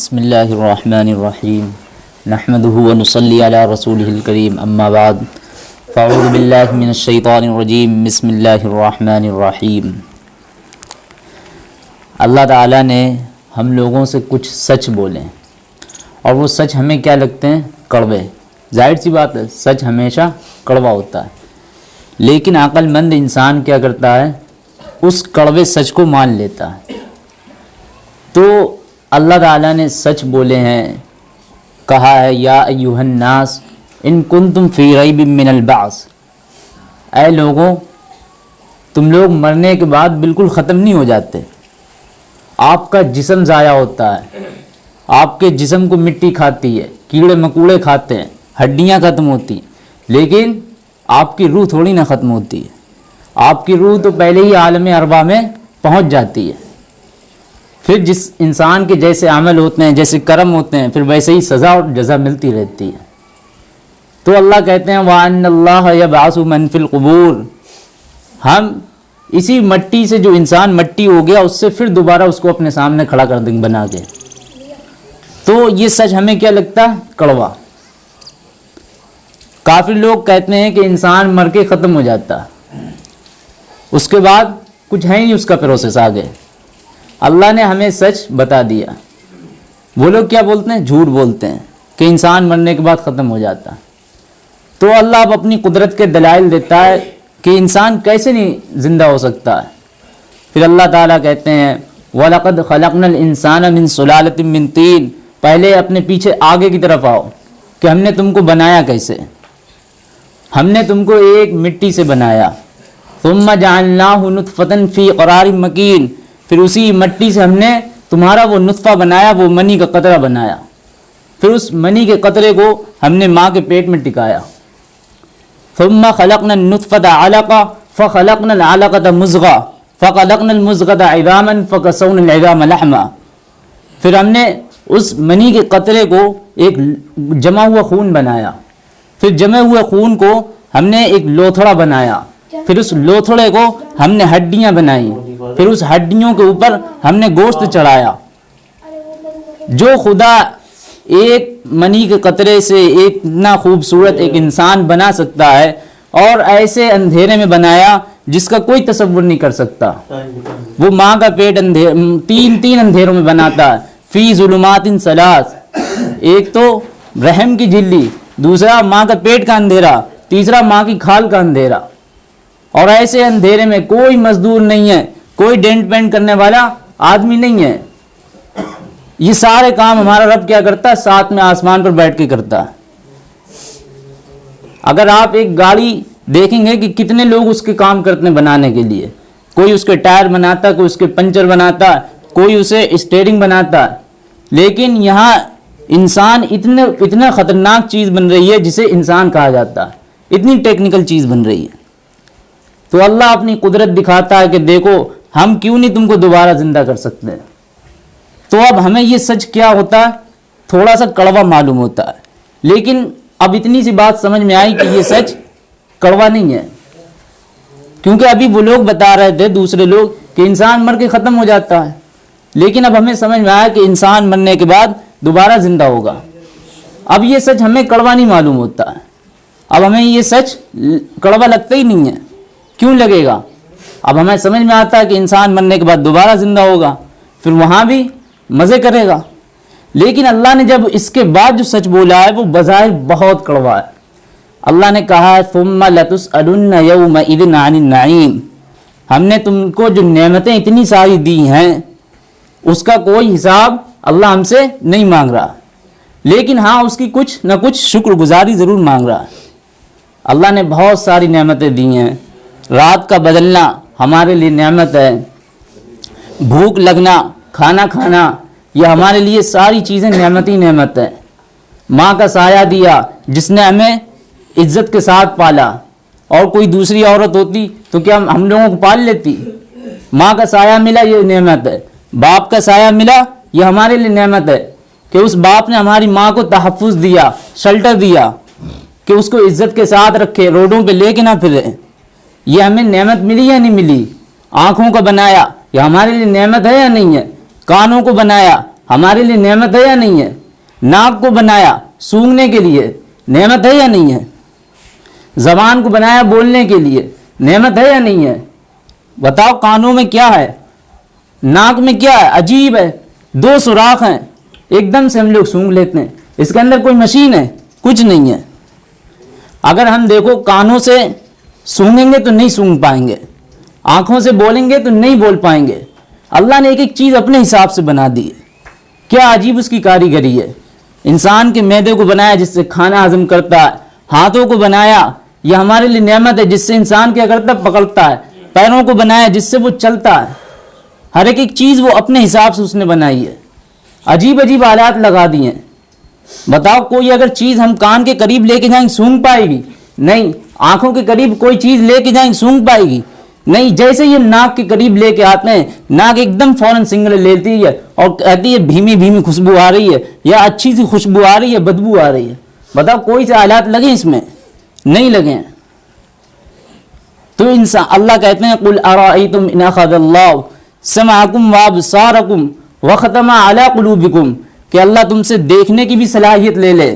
बसमीम नहमदहू वनसली अला रसूलिल करीम अम्मा बाद फ़ाऊज़ बिल्लाहि मिनश शैतानिर बिस्मिल्लाहिर्रहमानिर्रहीम अल्लाह ताला ने हम लोगों से कुछ सच बोले। और वो सच हमें क्या लगते हैं? कड़वे। ज़ाहिर सी बात है, सच हमेशा कड़वा होता है। लेकिन अक्लमंद इंसान क्या करता है? उस कड़वे सच को मान लेता है। तो अल्लाह ताला ने सच बोले हैं, कहा है, या यूहन्नास इन कुन तुम फ़ी रईब मिनल बास. ऐ लोगों, तुम लोग मरने के बाद बिल्कुल ख़त्म नहीं हो जाते। आपका जिसम ज़ाया होता है, आपके जिसम को मिट्टी खाती है, कीड़े मकूड़े खाते हैं, हड्डियाँ ख़त्म होती हैं, लेकिन आपकी रूह थोड़ी ना ख़त्म होती है। आपकी रूह तो पहले ही आलम अरबा में पहुँच जाती है। फिर जिस इंसान के जैसे अमल होते हैं, जैसे कर्म होते हैं, फिर वैसे ही सज़ा और जजा मिलती रहती है। तो अल्लाह कहते हैं वान अल्लाह मनफिल कबूर। हम इसी मट्टी से जो इंसान मट्टी हो गया, उससे फिर दोबारा उसको अपने सामने खड़ा कर देंगे, बना के। तो ये सच हमें क्या लगता? है कड़वा। काफ़ी लोग कहते हैं कि इंसान मर के ख़त्म हो जाता। उसके बाद कुछ है नहीं उसका प्रोसेस आगे अल्लाह ने हमें सच बता दिया। वो लोग क्या बोलते हैं? झूठ बोलते हैं कि इंसान मरने के बाद ख़त्म हो जाता। तो अल्लाह अब अपनी कुदरत के दलाइल देता है कि इंसान कैसे नहीं ज़िंदा हो सकता है। फिर अल्लाह ताला कहते हैं, वलक़द खलकनल इंसान मिन सुलालत मिन तीन। पहले अपने पीछे आगे की तरफ़ आओ कि हमने तुमको बनाया कैसे। हमने तुमको एक मिट्टी से बनाया। तुम जानफ़तन फ़ी करार मकीन। फिर उसी मट्टी से हमने तुम्हारा वो नुतफ़ा बनाया, वो मनी का कतरा बनाया। फिर उस मनी के कतरे को हमने माँ के पेट में टिकाया। फ़ुम्मा खलकन नुतफ़त आलका फ़लकन आलकत मुज़गा फ़लकन मुज़गत ऐदामन फ़कसौन ऐदाम फिर हमने उस मनी के कतरे को एक जमा हुआ खून बनाया। फिर जमे हुए खून को हमने एक लोथड़ा बनाया। फिर उस लोथड़े को हमने हड्डियाँ बनाई। फिर उस हड्डियों के ऊपर हमने गोश्त चढ़ाया। जो खुदा एक मनी के कतरे से एक इतना खूबसूरत एक इंसान बना सकता है और ऐसे अंधेरे में बनाया जिसका कोई तस्वुर नहीं कर सकता। वो माँ का पेट अंधेर तीन तीन अंधेरों में बनाता है। फ़ी जुलुमातिन सलास। एक तो रहम की झिल्ली, दूसरा माँ का पेट का अंधेरा, तीसरा माँ की खाल का अंधेरा। और ऐसे अंधेरे में कोई मजदूर नहीं है। कोई डेंट पेंट करने वाला आदमी नहीं है। ये सारे काम हमारा रब क्या करता है? साथ में आसमान पर बैठ के करता है। अगर आप एक गाड़ी देखेंगे कि कितने लोग उसके काम करते हैं बनाने के लिए। कोई उसके टायर बनाता, कोई उसके पंचर बनाता, कोई उसे स्टेयरिंग बनाता। लेकिन यहाँ इंसान इतने, इतना ख़तरनाक चीज़ बन रही है जिसे इंसान कहा जाता है। इतनी टेक्निकल चीज़ बन रही है। तो अल्लाह अपनी कुदरत दिखाता है कि देखो हम क्यों नहीं तुमको दोबारा ज़िंदा कर सकते? तो अब हमें ये सच क्या होता? थोड़ा सा कड़वा मालूम होता। है लेकिन अब इतनी सी बात समझ में आई कि ये सच कड़वा नहीं है। क्योंकि अभी वो लोग बता रहे थे, दूसरे लोग, कि इंसान मर के ख़त्म हो जाता है। लेकिन अब हमें समझ में आया कि इंसान मरने के बाद दोबारा ज़िंदा होगा। अब ये सच हमें कड़वा नहीं मालूम होता। अब हमें ये सच कड़वा लगता ही नहीं है। क्यों लगेगा? अब हमें समझ में आता है कि इंसान मरने के बाद दोबारा ज़िंदा होगा, फिर वहाँ भी मज़े करेगा। लेकिन अल्लाह ने जब इसके बाद जो सच बोला है, वो बज़ाहिर बहुत कड़वा है। अल्लाह ने कहा है तुम लतुस नाइम हमने तुमको जो नेमतें इतनी सारी दी हैं, उसका कोई हिसाब अल्लाह हमसे नहीं मांग रहा। लेकिन हाँ उसकी कुछ ना कुछ शुक्रगुजारी ज़रूर मांग रहा है। अल्लाह ने बहुत सारी नेमतें दी हैं। रात का बदलना हमारे लिए नेमत है। भूख लगना, खाना खाना ये हमारे लिए सारी चीज़ें नेमत ही नेमत है। माँ का साया दिया, जिसने हमें इज़्ज़त के साथ पाला। और कोई दूसरी औरत होती तो क्या हम लोगों को पाल लेती? माँ का साया मिला, ये नेमत है। बाप का साया मिला, ये हमारे लिए नेमत है। कि उस बाप ने हमारी माँ को तहफ़ दिया शल्टर दिया, कि उसको इज़्ज़त के साथ रखे, रोडों पे लेके ना फिरे। ये हमें नेमत मिली या नहीं मिली? आँखों को बनाया। ये हमारे लिए नेमत है या नहीं है? कानों को बनाया। हमारे लिए नेमत है या नहीं है? नाक को बनाया सूंघने के लिए। नेमत है या नहीं है? जबान को बनाया बोलने के लिए। नेमत है या नहीं है? बताओ कानों में क्या है? नाक में क्या है? अजीब है। दो सुराख हैं। एकदम से हम लोग सूंघ लेते हैं। इसके अंदर कोई मशीन है? कुछ नहीं है। अगर हम देखो कानों से सूंघेंगे तो नहीं सूंघ पाएँगे। आँखों से बोलेंगे तो नहीं बोल पाएँगे। अल्लाह ने एक एक चीज़ अपने हिसाब से बना दी है। क्या अजीब उसकी कारीगरी है। इंसान के मैदे को बनाया जिससे खाना हजम करता है, हाथों को बनाया, यह हमारे लिए नेमत है जिससे इंसान क्या करता है पकड़ता है, पैरों को बनाया जिससे वो चलता है। हर एक एक चीज़ वो अपने हिसाब से उसने बनाई है। अजीब अजीब आलात लगा दिए हैं। बताओ कोई अगर चीज़ हम कान के करीब लेके जाएँगे सूंघ पाएगी? नहीं। आँखों के करीब कोई चीज़ लेके जाएँगे सूंघ पाएगी। नहीं, जैसे ये नाक के करीब लेके आते हैं, नाक एकदम फ़ौरन सिंगल लेती है और कहती है भीमी भीमी खुशबू आ रही है या अच्छी सी खुशबू आ रही है, बदबू आ रही है। बताओ, कोई से आलात लगे इसमें? नहीं लगे तो इंसान, अल्लाह कहते हैं, कुल अराई तुम समाकुम वाब सारकुम व ख़तमा अला कुलूबिकुम, कि अल्लाह तुमसे देखने की भी सलाहियत ले ले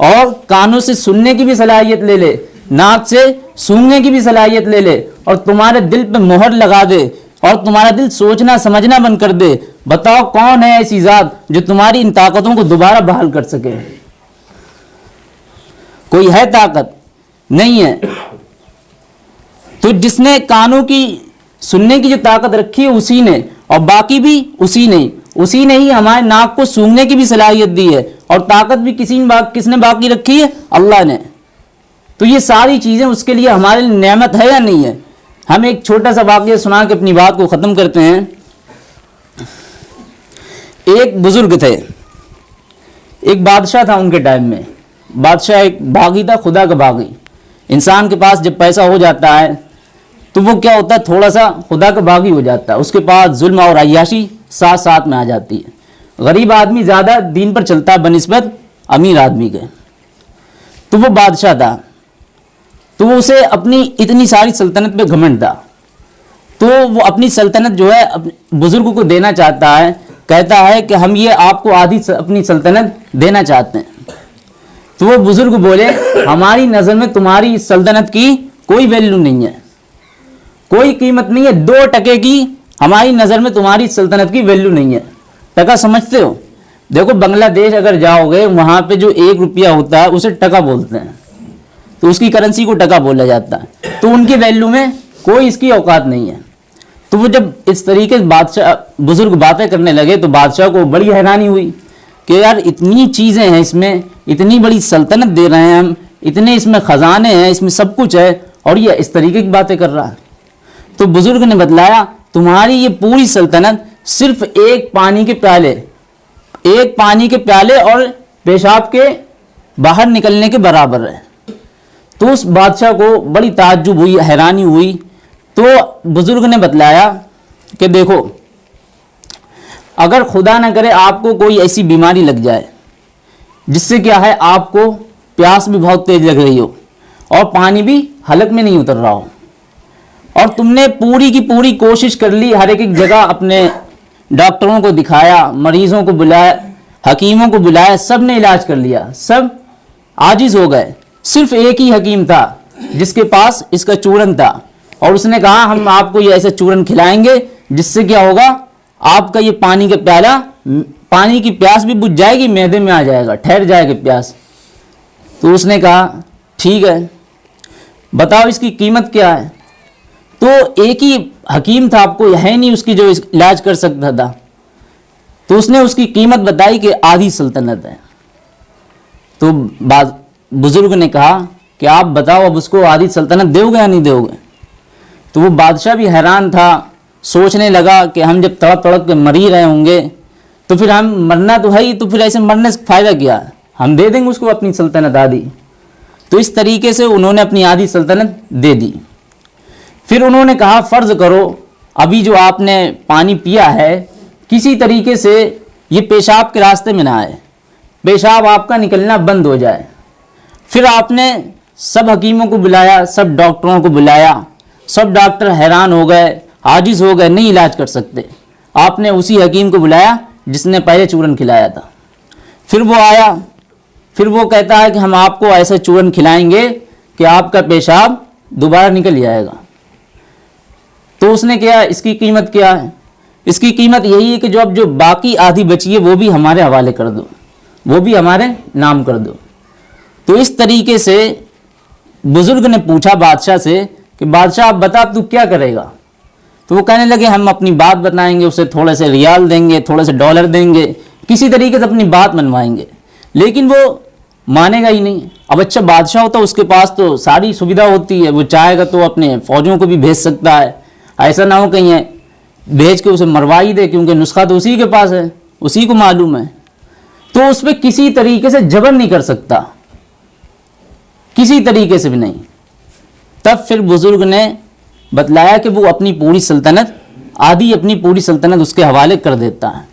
और कानों से सुनने की भी सलाहियत ले ले। नाक से सूंघने की भी सलाहियत ले ले और तुम्हारे दिल पे मोहर लगा दे और तुम्हारा दिल सोचना, समझना बंद कर दे। बताओ कौन है ऐसी ज़ात जो तुम्हारी इन ताकतों को दोबारा बहाल कर सके? कोई है ताकत? नहीं है। तो जिसने कानों की, सुनने की जो ताकत रखी है, उसी ने। और बाकी भी उसी ने। उसी ने ही हमारे नाक को सूंघने की भी सलाहियत दी है। और ताकत भी किसी ने किसने बाकी रखी है? अल्लाह ने। तो ये सारी चीज़ें उसके लिए हमारे लिए नेमत है या नहीं है? हम एक छोटा सा वाक्य सुना के अपनी बात को ख़त्म करते हैं। एक बुज़ुर्ग थे। एक बादशाह था उनके टाइम में। बादशाह एक बागी था, खुदा का बागी। इंसान के पास जब पैसा हो जाता है तो वो क्या होता है? थोड़ा सा खुदा का बागी हो जाता है। उसके पास जुल्म और अयाशी साथ साथ में आ जाती है। गरीब आदमी ज़्यादा दीन पर चलता है, बनस्बत अमीर आदमी के। तो वो बादशाह था। तो वो उसे अपनी इतनी सारी सल्तनत पे घमंड था। तो वो अपनी सल्तनत जो है बुज़ुर्ग को देना चाहता है, कहता है कि हम ये आपको आधी अपनी सल्तनत देना चाहते हैं। तो वो बुज़ुर्ग बोले, हमारी नज़र में तुम्हारी सल्तनत की कोई वैल्यू नहीं है। कोई कीमत नहीं है, दो टके की हमारी नज़र में तुम्हारी सल्तनत की वैल्यू नहीं है। टका समझते हो? देखो, बांग्लादेश अगर जाओगे, वहाँ पे जो एक रुपया होता है, उसे टका बोलते हैं। तो उसकी करेंसी को टका बोला जाता है। तो उनकी वैल्यू में कोई इसकी औकात नहीं है। तो वो जब इस तरीके से बादशाह, बुज़ुर्ग बातें करने लगे तो बादशाह को बड़ी हैरानी हुई कि यार इतनी चीज़ें हैं इसमें, इतनी बड़ी सल्तनत दे रहे हैं हम, इतने इसमें ख़जाने हैं, इसमें सब कुछ है, और ये इस तरीके की बातें कर रहा है। तो बुज़ुर्ग ने बतलाया, तुम्हारी ये पूरी सल्तनत सिर्फ़ एक पानी के प्याले, एक पानी के प्याले और पेशाब के बाहर निकलने के बराबर है। तो उस बादशाह को बड़ी ताज्जुब हुई, हैरानी हुई। तो बुज़ुर्ग ने बतलाया कि देखो, अगर खुदा ना करे आपको कोई ऐसी बीमारी लग जाए, जिससे क्या है, आपको प्यास भी बहुत तेज लग रही हो और पानी भी हलक में नहीं उतर रहा हो। और तुमने पूरी की पूरी कोशिश कर ली, हर एक एक जगह अपने डॉक्टरों को दिखाया, मरीजों को बुलाया, हकीमों को बुलाया, सबने इलाज कर लिया, सब आजिज हो गए। सिर्फ़ एक ही हकीम था, जिसके पास इसका चूरन था। और उसने कहा, हम आपको ये ऐसे चूरन खिलाएँगे, जिससे क्या होगा, आपका ये पानी का प्याला, पानी की प्यास भी बुझ जाएगी, मैदे में आ जाएगा, ठहर जाएगी प्यास। तो उसने कहा, ठीक है, बताओ इसकी कीमत क्या है? तो एक ही हकीम था, आपको है नहीं उसकी जो इलाज कर सकता था। तो उसने उसकी कीमत बताई कि आधी सल्तनत है। तो बाद बुज़ुर्ग ने कहा कि आप बताओ, अब उसको आधी सल्तनत दोगे या नहीं दोगे? तो वो बादशाह भी हैरान था, सोचने लगा कि हम जब तड़प तड़प के मर ही रहे होंगे तो फिर हम मरना तो है ही तो फिर ऐसे मरने से फ़ायदा क्या? हम दे देंगे उसको अपनी सल्तनत आदि तो इस तरीके से उन्होंने अपनी आधी सल्तनत दे दी। फिर उन्होंने कहा, फ़र्ज़ करो, अभी जो आपने पानी पिया है, किसी तरीके से ये पेशाब के रास्ते में ना आए। पेशाब आपका निकलना बंद हो जाए। फिर आपने सब हकीमों को बुलाया, सब डॉक्टरों को बुलाया। सब डॉक्टर हैरान हो गए, आजिज हो गए, नहीं इलाज कर सकते। आपने उसी हकीम को बुलाया जिसने पहले चूरन खिलाया था। फिर वो आया, फिर वो कहता है कि हम आपको ऐसे चूरन खिलाएँगे कि आपका पेशाब दोबारा निकल जाएगा। तो उसने क्या इसकी कीमत क्या है? इसकी कीमत यही है कि जो अब जो बाकी आधी बची है, वो भी हमारे हवाले कर दो। वो भी हमारे नाम कर दो। तो इस तरीके से बुज़ुर्ग ने पूछा बादशाह से कि, बादशाह, आप बता, तू क्या करेगा? तो वो कहने लगे, हम अपनी बात बताएँगे, उसे थोड़े से रियाल देंगे, थोड़े से डॉलर देंगे, किसी तरीके से अपनी बात मनवाएँगे। लेकिन वो मानेगा ही नहीं। अब अच्छा बादशाह होता, उसके पास तो सारी सुविधा होती है। वो चाहेगा तो अपने फौजों को भी भेज सकता है। ऐसा ना हो कहीं भेज के उसे मरवा ही दे, क्योंकि नुस्खा तो उसी के पास है, उसी को मालूम है। तो उस पर किसी तरीके से जबर नहीं कर सकता। किसी तरीके से भी नहीं। तब फिर बुज़ुर्ग ने बतलाया कि वो अपनी पूरी सल्तनत, आधी अपनी पूरी सल्तनत उसके हवाले कर देता है।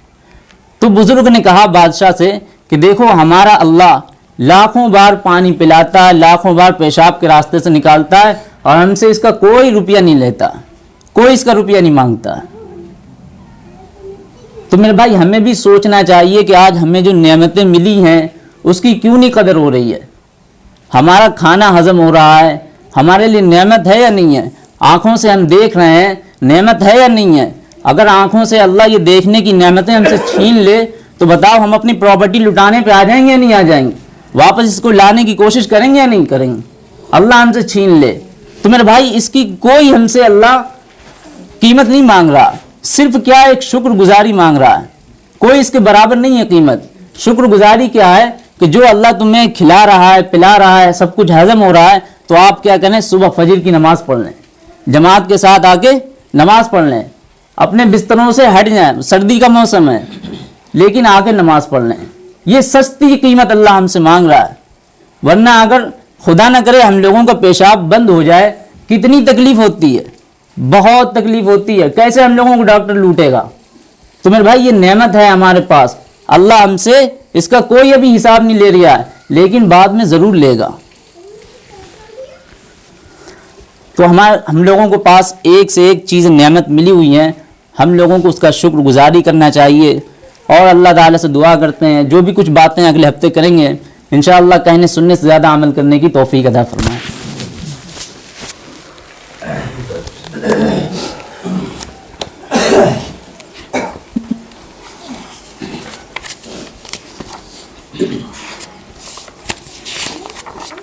तो बुज़ुर्ग ने कहा बादशाह से कि देखो, हमारा अल्लाह लाखों बार पानी पिलाता है, लाखों बार पेशाब के रास्ते से निकालता है और हमसे इसका कोई रुपया नहीं लेता, कोई इसका रुपया नहीं माँगता। तो मेरे भाई, हमें भी सोचना चाहिए कि आज हमें जो नेमतें मिली हैं, उसकी क्यों नहीं कदर हो रही है? हमारा खाना हजम हो रहा है, हमारे लिए नेमत है या नहीं है? आँखों से हम देख रहे हैं, नेमत है या नहीं है? अगर आँखों से अल्लाह ये देखने की नेमतें हमसे छीन ले तो बताओ हम अपनी प्रॉपर्टी लुटाने पे आ जाएँगे या नहीं आ जाएँगे? वापस इसको लाने की कोशिश करेंगे या नहीं करेंगे? अल्लाह हमसे छीन ले। तो मेरे भाई, इसकी कोई हमसे अल्लाह कीमत नहीं मांग रहा। सिर्फ़ क्या एक शुक्रगुजारी मांग रहा है? कोई इसके बराबर नहीं है कीमत। शुक्रगुजारी क्या है? कि जो अल्लाह तुम्हें खिला रहा है, पिला रहा है, सब कुछ हजम हो रहा है तो आप क्या करें, सुबह फजर की नमाज़ पढ़ लें। जमात के साथ आके नमाज़ पढ़ लें। अपने बिस्तरों से हट जाएँ, सर्दी का मौसम है, लेकिन आके नमाज़ पढ़ लें। ये सस्ती कीमत अल्लाह हमसे मांग रहा है। वरना अगर खुदा ना करे, हम लोगों का पेशाब बंद हो जाए, कितनी तकलीफ़ होती है, बहुत तकलीफ़ होती है। कैसे हम लोगों को डॉक्टर लूटेगा? तो मेरे भाई, ये नेमत है हमारे पास। अल्लाह हमसे इसका कोई अभी हिसाब नहीं ले रहा है, लेकिन बाद में ज़रूर लेगा। तो हमारे, हम लोगों को पास एक से एक चीज़ नियमत मिली हुई हैं। हम लोगों को उसका शुक्रगुजारी करना चाहिए और अल्लाह ताला से दुआ करते हैं। जो भी कुछ बातें अगले हफ़्ते करेंगे इन कहने सुनने से ज़्यादा अमल करने की तोफ़ी अदा फरमाएँ।